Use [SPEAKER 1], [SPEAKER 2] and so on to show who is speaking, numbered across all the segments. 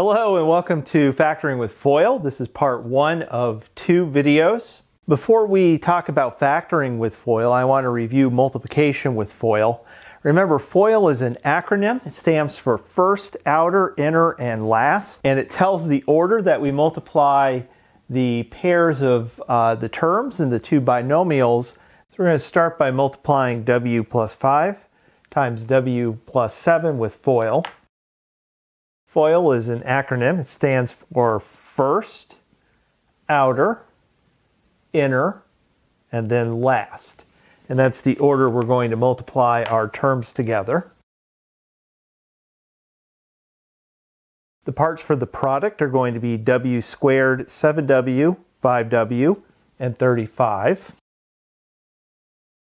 [SPEAKER 1] Hello and welcome to Factoring with FOIL. This is part one of two videos. Before we talk about factoring with FOIL, I want to review multiplication with FOIL. Remember, FOIL is an acronym. It stands for first, outer, inner, and last. And it tells the order that we multiply the pairs of uh, the terms in the two binomials. So we're going to start by multiplying w plus 5 times w plus 7 with FOIL. FOIL is an acronym. It stands for first, outer, inner, and then last. And that's the order we're going to multiply our terms together. The parts for the product are going to be w squared, 7w, 5w, and 35.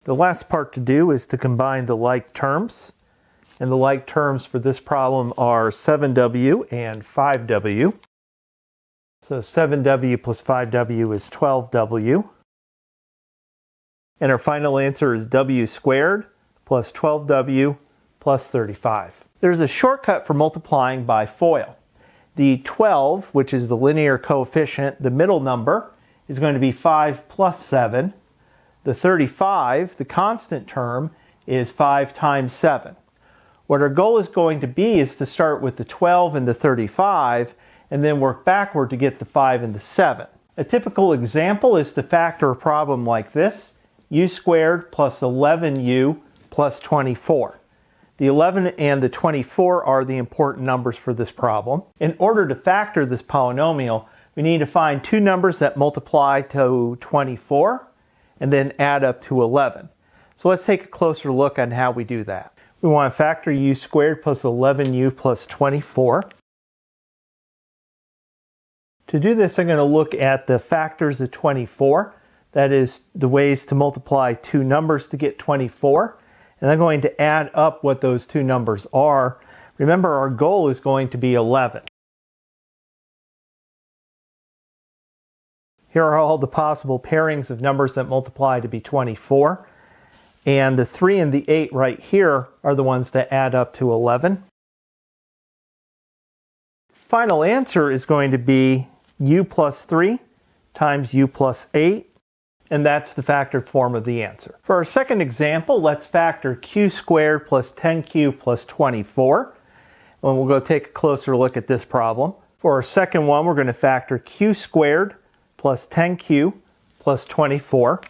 [SPEAKER 1] The last part to do is to combine the like terms. And the like terms for this problem are 7w and 5w. So 7w plus 5w is 12w. And our final answer is w squared plus 12w plus 35. There's a shortcut for multiplying by FOIL. The 12, which is the linear coefficient, the middle number, is going to be 5 plus 7. The 35, the constant term, is 5 times 7. What our goal is going to be is to start with the 12 and the 35 and then work backward to get the 5 and the 7. A typical example is to factor a problem like this, u squared plus 11u plus 24. The 11 and the 24 are the important numbers for this problem. In order to factor this polynomial, we need to find two numbers that multiply to 24 and then add up to 11. So let's take a closer look on how we do that. We want to factor u squared plus 11u plus 24. To do this, I'm going to look at the factors of 24. That is the ways to multiply two numbers to get 24. And I'm going to add up what those two numbers are. Remember, our goal is going to be 11. Here are all the possible pairings of numbers that multiply to be 24. And the 3 and the 8 right here are the ones that add up to 11. Final answer is going to be u plus 3 times u plus 8. And that's the factored form of the answer. For our second example, let's factor q squared plus 10q plus 24. And we'll go take a closer look at this problem. For our second one, we're going to factor q squared plus 10q plus 24.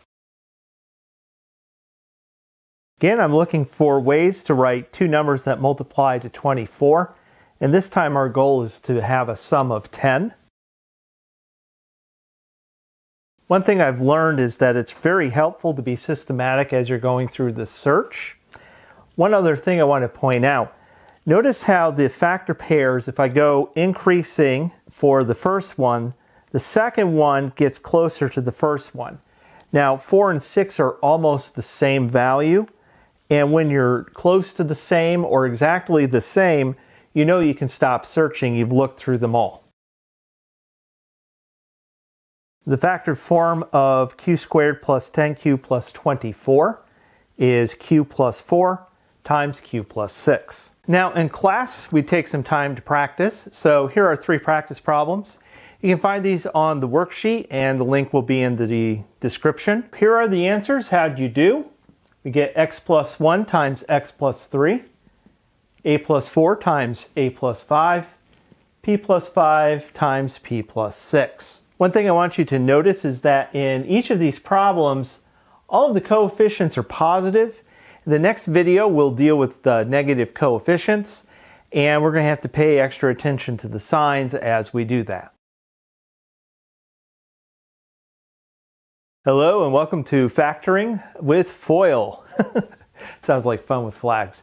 [SPEAKER 1] Again, I'm looking for ways to write two numbers that multiply to 24. And this time our goal is to have a sum of 10. One thing I've learned is that it's very helpful to be systematic as you're going through the search. One other thing I want to point out, notice how the factor pairs, if I go increasing for the first one, the second one gets closer to the first one. Now, 4 and 6 are almost the same value, and when you're close to the same or exactly the same, you know you can stop searching. You've looked through them all. The factored form of q squared plus 10q plus 24 is q plus 4 times q plus 6. Now in class, we take some time to practice. So here are three practice problems. You can find these on the worksheet and the link will be in the description. Here are the answers. How'd you do? We get x plus 1 times x plus 3, a plus 4 times a plus 5, p plus 5 times p plus 6. One thing I want you to notice is that in each of these problems, all of the coefficients are positive. The next video, we'll deal with the negative coefficients, and we're going to have to pay extra attention to the signs as we do that. Hello and welcome to Factoring with Foil. Sounds like fun with flags.